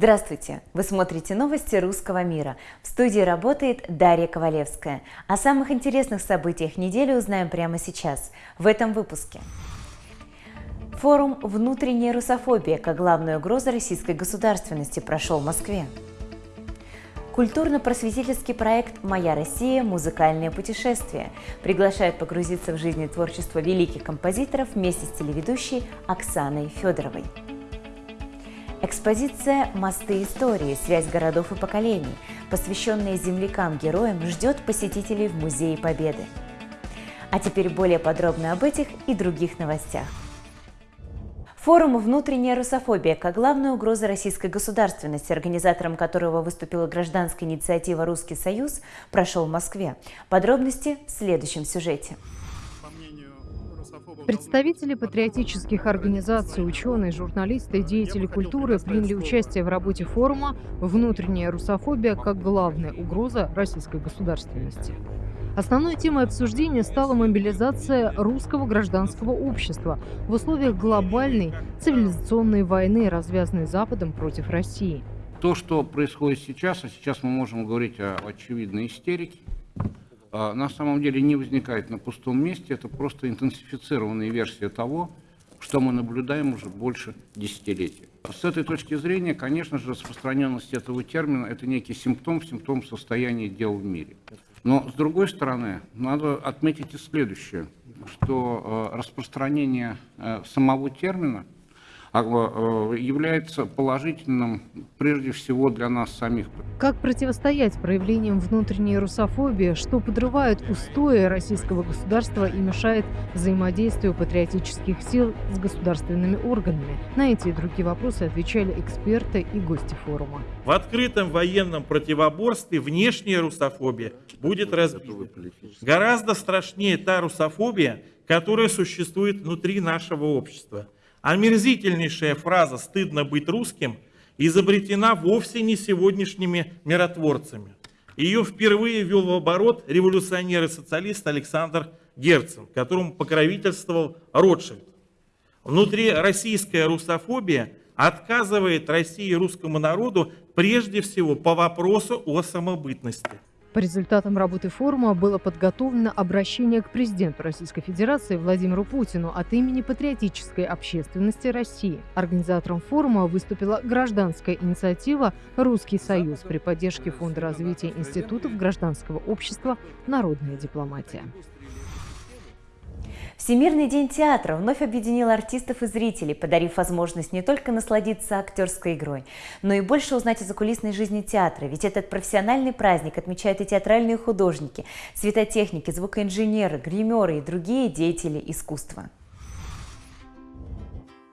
Здравствуйте! Вы смотрите новости русского мира. В студии работает Дарья Ковалевская. О самых интересных событиях недели узнаем прямо сейчас, в этом выпуске. Форум «Внутренняя русофобия» как главная угроза российской государственности прошел в Москве. Культурно-просветительский проект «Моя Россия. Музыкальное путешествие» приглашает погрузиться в жизнь и творчество великих композиторов вместе с телеведущей Оксаной Федоровой. Экспозиция «Мосты истории. Связь городов и поколений», посвященная землякам-героям, ждет посетителей в Музее Победы. А теперь более подробно об этих и других новостях. Форум «Внутренняя русофобия» как главная угроза российской государственности, организатором которого выступила гражданская инициатива «Русский Союз», прошел в Москве. Подробности в следующем сюжете. Представители патриотических организаций, ученые, журналисты и деятели культуры приняли участие в работе форума «Внутренняя русофобия как главная угроза российской государственности». Основной темой обсуждения стала мобилизация русского гражданского общества в условиях глобальной цивилизационной войны, развязанной Западом против России. То, что происходит сейчас, а сейчас мы можем говорить о очевидной истерике, на самом деле не возникает на пустом месте, это просто интенсифицированная версия того, что мы наблюдаем уже больше десятилетий. С этой точки зрения, конечно же, распространенность этого термина – это некий симптом, симптом состояния дел в мире. Но, с другой стороны, надо отметить и следующее, что э, распространение э, самого термина – а, является положительным прежде всего для нас самих. Как противостоять проявлениям внутренней русофобии, что подрывает устои российского государства и мешает взаимодействию патриотических сил с государственными органами? На эти и другие вопросы отвечали эксперты и гости форума. В открытом военном противоборстве внешняя русофобия будет разбита. Гораздо страшнее та русофобия, которая существует внутри нашего общества – Омерзительнейшая фраза «стыдно быть русским» изобретена вовсе не сегодняшними миротворцами. Ее впервые ввел в оборот революционер и социалист Александр Герцен, которому покровительствовал Ротшильд. Внутри российская русофобия отказывает России и русскому народу прежде всего по вопросу о самобытности – по результатам работы форума было подготовлено обращение к президенту Российской Федерации Владимиру Путину от имени патриотической общественности России. Организатором форума выступила гражданская инициатива «Русский Союз» при поддержке Фонда развития институтов гражданского общества «Народная дипломатия». Всемирный день театра вновь объединил артистов и зрителей, подарив возможность не только насладиться актерской игрой, но и больше узнать о закулисной жизни театра, ведь этот профессиональный праздник отмечают и театральные художники, светотехники, звукоинженеры, гримеры и другие деятели искусства.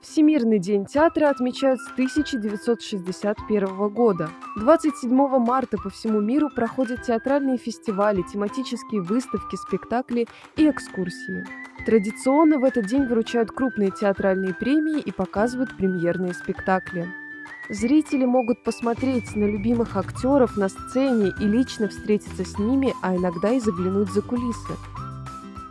Всемирный день театра отмечают с 1961 года. 27 марта по всему миру проходят театральные фестивали, тематические выставки, спектакли и экскурсии. Традиционно в этот день вручают крупные театральные премии и показывают премьерные спектакли. Зрители могут посмотреть на любимых актеров на сцене и лично встретиться с ними, а иногда и заглянуть за кулисы.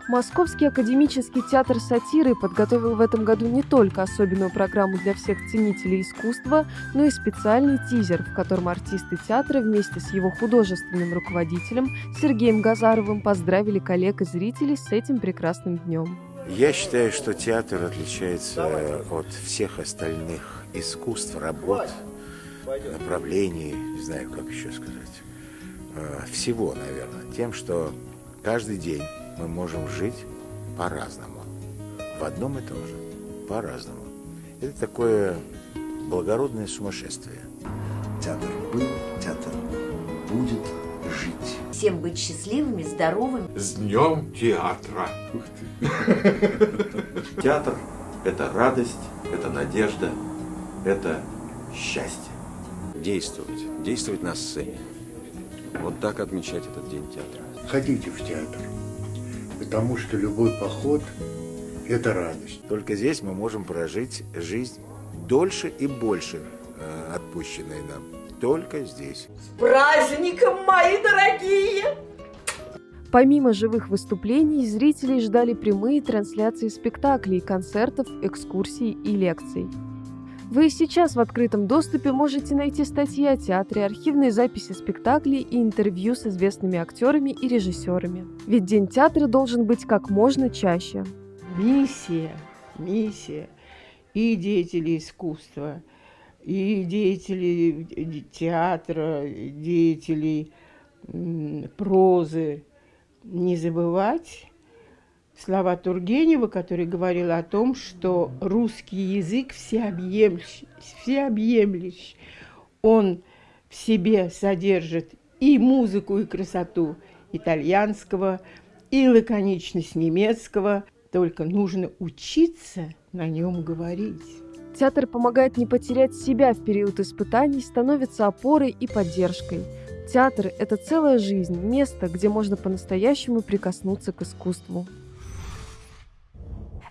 Московский академический театр сатиры подготовил в этом году не только особенную программу для всех ценителей искусства, но и специальный тизер, в котором артисты театра вместе с его художественным руководителем Сергеем Газаровым поздравили коллег и зрителей с этим прекрасным днем. Я считаю, что театр отличается от всех остальных искусств, работ, направлений, не знаю, как еще сказать, э, всего, наверное, тем, что каждый день мы можем жить по-разному. В одном и том же. По-разному. Это такое благородное сумасшествие. Театр был, театр будет жить. Всем быть счастливыми, здоровыми. С днем театра! Театр – это радость, это надежда, это счастье. Действовать, действовать на сцене. Вот так отмечать этот день театра. Ходите в театр потому что любой поход – это радость. Только здесь мы можем прожить жизнь дольше и больше, э, отпущенной нам. Только здесь. С праздником, мои дорогие! Помимо живых выступлений, зрителей ждали прямые трансляции спектаклей, концертов, экскурсий и лекций. Вы и сейчас в открытом доступе можете найти статьи о театре, архивные записи спектаклей и интервью с известными актерами и режиссерами. Ведь День театра должен быть как можно чаще. Миссия, миссия и деятелей искусства, и деятелей театра, деятелей прозы. Не забывать слова Тургенева, который говорил о том, что русский язык всеобъемлющий, всеобъемлющий. Он в себе содержит и музыку, и красоту итальянского, и лаконичность немецкого. Только нужно учиться на нем говорить. Театр помогает не потерять себя в период испытаний, становится опорой и поддержкой. Театр – это целая жизнь, место, где можно по-настоящему прикоснуться к искусству.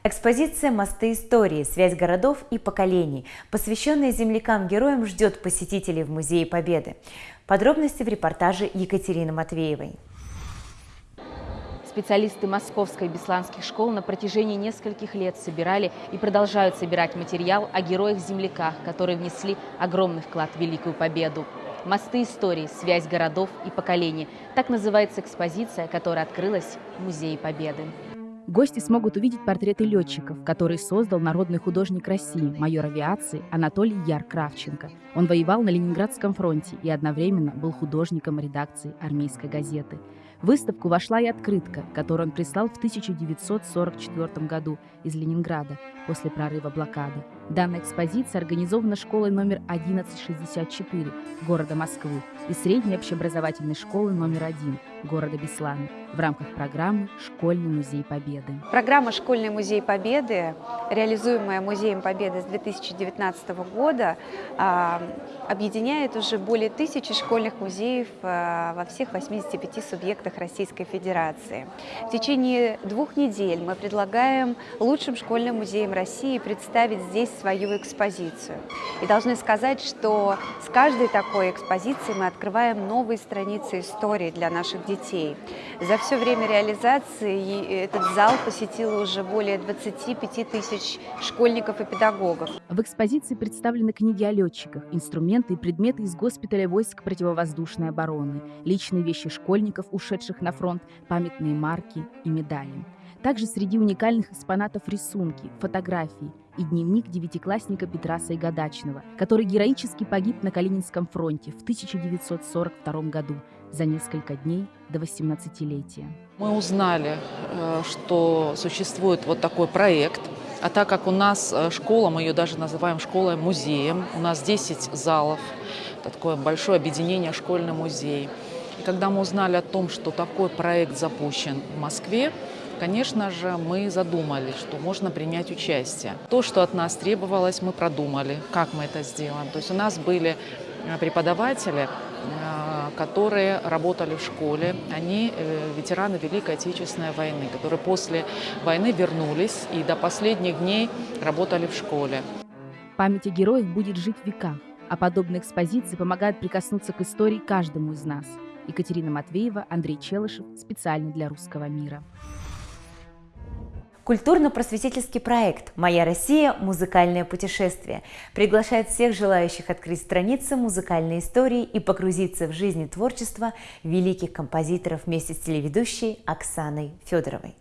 Экспозиция «Мосты истории. Связь городов и поколений», посвященная землякам-героям, ждет посетителей в Музее Победы. Подробности в репортаже Екатерины Матвеевой. Специалисты Московской бесланских школ на протяжении нескольких лет собирали и продолжают собирать материал о героях-земляках, которые внесли огромный вклад в Великую Победу. «Мосты истории. Связь городов и поколений» – так называется экспозиция, которая открылась в Музее Победы. Гости смогут увидеть портреты летчиков, которые создал народный художник России, майор авиации Анатолий Яр Кравченко. Он воевал на Ленинградском фронте и одновременно был художником редакции армейской газеты. В выставку вошла и открытка, которую он прислал в 1944 году из Ленинграда после прорыва блокады. Данная экспозиция организована школой номер 1164 города Москвы и средней общеобразовательной школы номер 1 города Беслана в рамках программы «Школьный музей Победы». Программа «Школьный музей Победы», реализуемая Музеем Победы с 2019 года, а, объединяет уже более тысячи школьных музеев а, во всех 85 субъектах Российской Федерации. В течение двух недель мы предлагаем лучшим школьным музеям России представить здесь свою экспозицию. И должны сказать, что с каждой такой экспозицией мы открываем новые страницы истории для наших детей. За все время реализации этот зал посетило уже более 25 тысяч школьников и педагогов. В экспозиции представлены книги о летчиках, инструменты и предметы из госпиталя войск противовоздушной обороны, личные вещи школьников, ушедших на фронт, памятные марки и медали. Также среди уникальных экспонатов рисунки, фотографии и дневник девятиклассника Петра Сайгадачного, который героически погиб на Калининском фронте в 1942 году за несколько дней до 18-летия. Мы узнали, э, что существует вот такой проект, а так как у нас э, школа, мы ее даже называем школой-музеем, у нас 10 залов, такое большое объединение школьный музей. И когда мы узнали о том, что такой проект запущен в Москве, Конечно же, мы задумались, что можно принять участие. То, что от нас требовалось, мы продумали, как мы это сделаем. То есть у нас были э, преподаватели, э, которые работали в школе. Они э, ветераны Великой Отечественной войны, которые после войны вернулись и до последних дней работали в школе. Память о героях будет жить в веках, а подобные экспозиции помогают прикоснуться к истории каждому из нас. Екатерина Матвеева, Андрей Челышев, специально для «Русского мира». Культурно-просветительский проект «Моя Россия. Музыкальное путешествие» приглашает всех желающих открыть страницы музыкальной истории и погрузиться в жизнь и творчество великих композиторов вместе с телеведущей Оксаной Федоровой.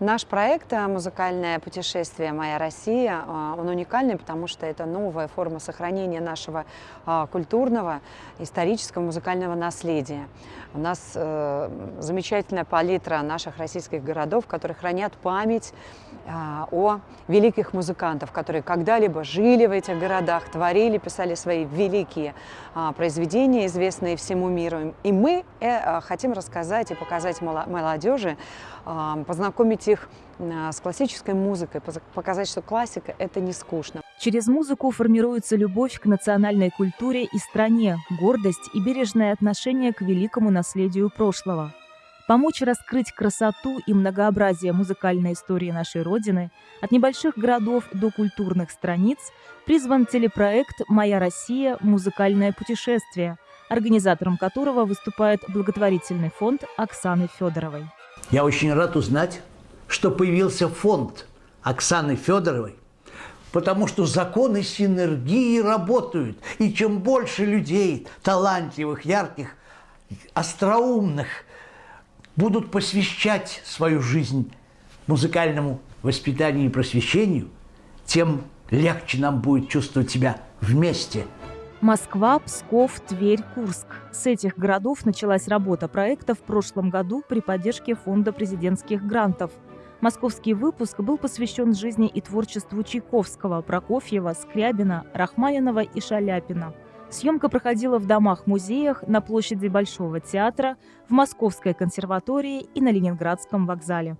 Наш проект э, «Музыкальное путешествие. Моя Россия» э, он уникальный, потому что это новая форма сохранения нашего э, культурного, исторического, музыкального наследия. У нас замечательная палитра наших российских городов, которые хранят память о великих музыкантов, которые когда-либо жили в этих городах, творили, писали свои великие произведения, известные всему миру. И мы хотим рассказать и показать молодежи, познакомить их с классической музыкой, показать, что классика – это не скучно. Через музыку формируется любовь к национальной культуре и стране, гордость и бережное отношение к великому наследию прошлого. Помочь раскрыть красоту и многообразие музыкальной истории нашей Родины от небольших городов до культурных страниц призван телепроект «Моя Россия. Музыкальное путешествие», организатором которого выступает благотворительный фонд Оксаны Федоровой. Я очень рад узнать, что появился фонд Оксаны Федоровой потому что законы синергии работают. И чем больше людей, талантливых, ярких, остроумных, будут посвящать свою жизнь музыкальному воспитанию и просвещению, тем легче нам будет чувствовать себя вместе. Москва, Псков, Тверь, Курск. С этих городов началась работа проекта в прошлом году при поддержке Фонда президентских грантов – Московский выпуск был посвящен жизни и творчеству Чайковского, Прокофьева, Скрябина, Рахманинова и Шаляпина. Съемка проходила в домах-музеях, на площади Большого театра, в Московской консерватории и на Ленинградском вокзале.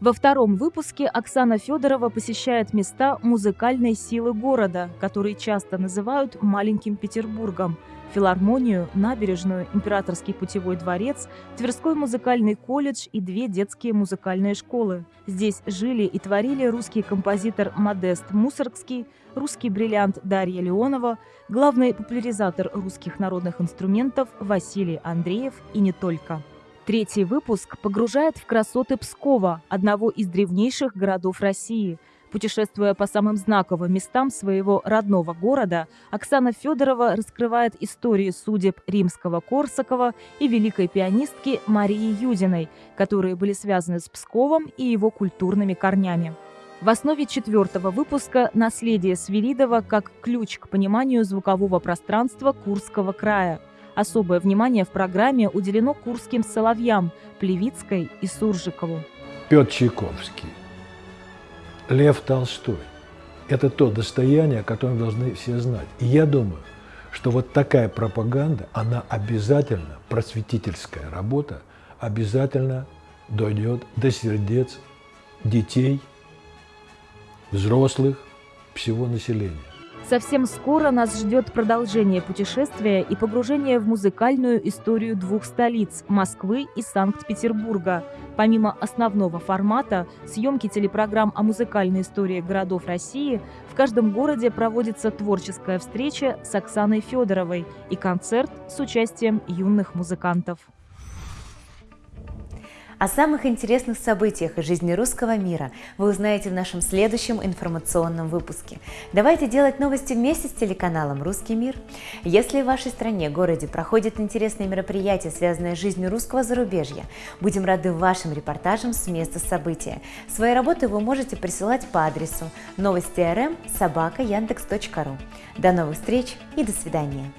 Во втором выпуске Оксана Федорова посещает места музыкальной силы города, которые часто называют «маленьким Петербургом», филармонию, набережную, императорский путевой дворец, Тверской музыкальный колледж и две детские музыкальные школы. Здесь жили и творили русский композитор Модест Мусоргский, русский бриллиант Дарья Леонова, главный популяризатор русских народных инструментов Василий Андреев и не только. Третий выпуск погружает в красоты Пскова, одного из древнейших городов России – Путешествуя по самым знаковым местам своего родного города, Оксана Федорова раскрывает истории судеб римского Корсакова и великой пианистки Марии Юдиной, которые были связаны с Псковом и его культурными корнями. В основе четвертого выпуска «Наследие Свиридова как ключ к пониманию звукового пространства Курского края». Особое внимание в программе уделено курским соловьям Плевицкой и Суржикову. Петр Чайковский Лев Толстой. Это то достояние, о котором должны все знать. И я думаю, что вот такая пропаганда, она обязательно, просветительская работа, обязательно дойдет до сердец детей, взрослых, всего населения. Совсем скоро нас ждет продолжение путешествия и погружение в музыкальную историю двух столиц – Москвы и Санкт-Петербурга. Помимо основного формата, съемки телепрограмм о музыкальной истории городов России, в каждом городе проводится творческая встреча с Оксаной Федоровой и концерт с участием юных музыкантов. О самых интересных событиях из жизни русского мира вы узнаете в нашем следующем информационном выпуске. Давайте делать новости вместе с телеканалом «Русский мир». Если в вашей стране, городе проходят интересные мероприятия, связанные с жизнью русского зарубежья, будем рады вашим репортажам с места события. Свои работы вы можете присылать по адресу новости.рм собака яндекс.ру. До новых встреч и до свидания.